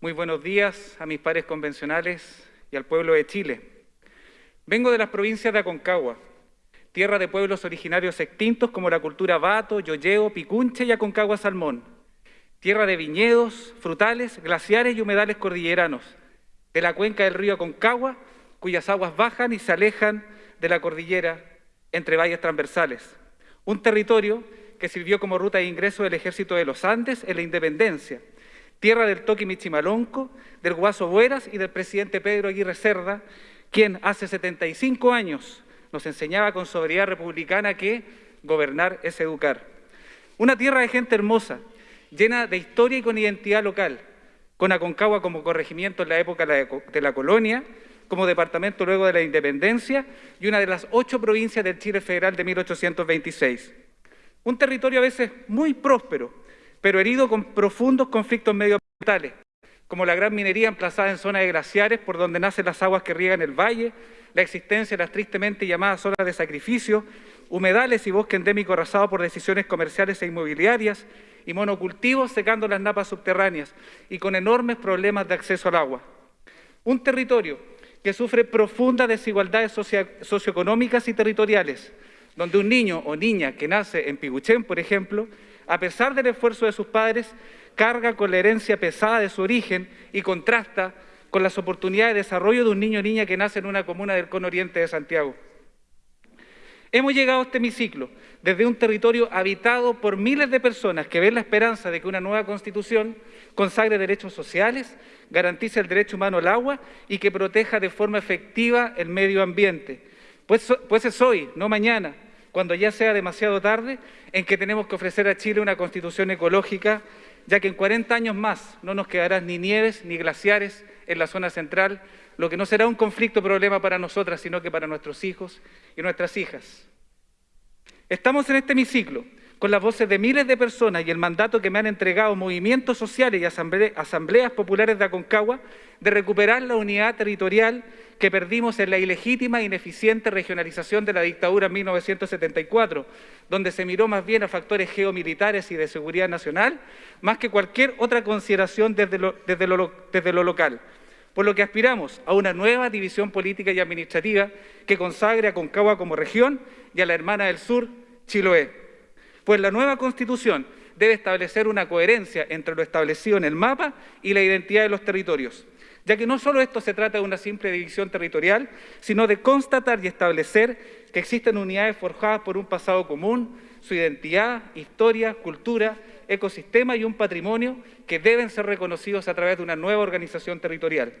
Muy buenos días a mis pares convencionales y al pueblo de Chile. Vengo de las provincias de Aconcagua, tierra de pueblos originarios extintos como la cultura Bato, Yoyeo, Picunche y Aconcagua Salmón, tierra de viñedos, frutales, glaciares y humedales cordilleranos, de la cuenca del río Aconcagua, cuyas aguas bajan y se alejan de la cordillera entre valles transversales. Un territorio que sirvió como ruta de ingreso del ejército de los Andes en la independencia, tierra del Toqui Michimalonco, del Guaso Bueras y del presidente Pedro Aguirre Cerda, quien hace 75 años nos enseñaba con sobriedad republicana que gobernar es educar. Una tierra de gente hermosa, llena de historia y con identidad local, con Aconcagua como corregimiento en la época de la colonia, como departamento luego de la independencia y una de las ocho provincias del Chile federal de 1826. Un territorio a veces muy próspero, pero herido con profundos conflictos medioambientales, como la gran minería emplazada en zonas de glaciares por donde nacen las aguas que riegan el valle, la existencia de las tristemente llamadas zonas de sacrificio, humedales y bosque endémico arrasado por decisiones comerciales e inmobiliarias, y monocultivos secando las napas subterráneas y con enormes problemas de acceso al agua. Un territorio que sufre profundas desigualdades socioeconómicas y territoriales, donde un niño o niña que nace en Piguchén, por ejemplo, a pesar del esfuerzo de sus padres, carga con la herencia pesada de su origen y contrasta con las oportunidades de desarrollo de un niño o niña que nace en una comuna del cono oriente de Santiago. Hemos llegado a este hemiciclo desde un territorio habitado por miles de personas que ven la esperanza de que una nueva constitución consagre derechos sociales, garantice el derecho humano al agua y que proteja de forma efectiva el medio ambiente. Pues, pues es hoy, no mañana, cuando ya sea demasiado tarde, en que tenemos que ofrecer a Chile una constitución ecológica, ya que en 40 años más no nos quedarán ni nieves ni glaciares en la zona central, lo que no será un conflicto problema para nosotras, sino que para nuestros hijos y nuestras hijas. Estamos en este hemiciclo con las voces de miles de personas y el mandato que me han entregado movimientos sociales y asambleas populares de Aconcagua de recuperar la unidad territorial que perdimos en la ilegítima e ineficiente regionalización de la dictadura en 1974, donde se miró más bien a factores geomilitares y de seguridad nacional, más que cualquier otra consideración desde lo, local por lo que aspiramos a una nueva división política y administrativa que consagre a Concagua como región y a la hermana del sur, Chiloé. Pues la nueva Constitución debe establecer una coherencia entre lo establecido en el mapa y la identidad de los territorios, ya que no solo esto se trata de una simple división territorial, sino de constatar y establecer que existen unidades forjadas por un pasado común, su identidad, historia, cultura, ecosistema y un patrimonio que deben ser reconocidos a través de una nueva organización territorial.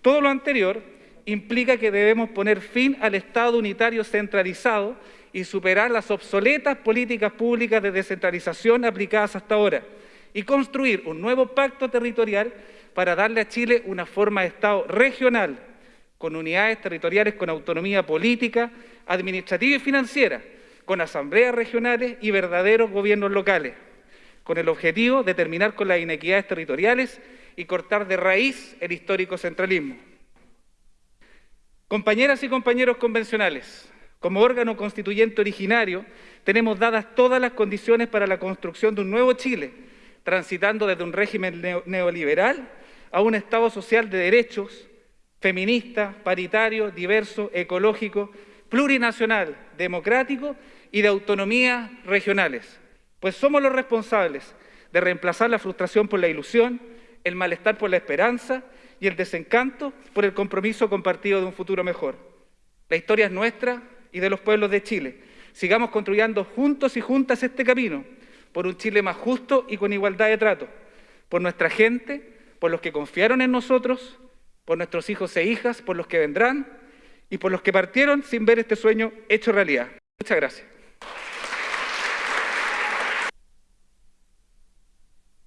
Todo lo anterior implica que debemos poner fin al Estado unitario centralizado y superar las obsoletas políticas públicas de descentralización aplicadas hasta ahora y construir un nuevo pacto territorial para darle a Chile una forma de Estado regional, con unidades territoriales con autonomía política, administrativa y financiera, con asambleas regionales y verdaderos gobiernos locales, con el objetivo de terminar con las inequidades territoriales y cortar de raíz el histórico centralismo. Compañeras y compañeros convencionales, como órgano constituyente originario, tenemos dadas todas las condiciones para la construcción de un nuevo Chile, transitando desde un régimen neoliberal a un Estado social de derechos, feminista, paritario, diverso, ecológico, plurinacional, democrático y de autonomías regionales, pues somos los responsables de reemplazar la frustración por la ilusión, el malestar por la esperanza y el desencanto por el compromiso compartido de un futuro mejor. La historia es nuestra y de los pueblos de Chile. Sigamos construyendo juntos y juntas este camino por un Chile más justo y con igualdad de trato, por nuestra gente, por los que confiaron en nosotros, por nuestros hijos e hijas, por los que vendrán y por los que partieron sin ver este sueño hecho realidad. Muchas gracias.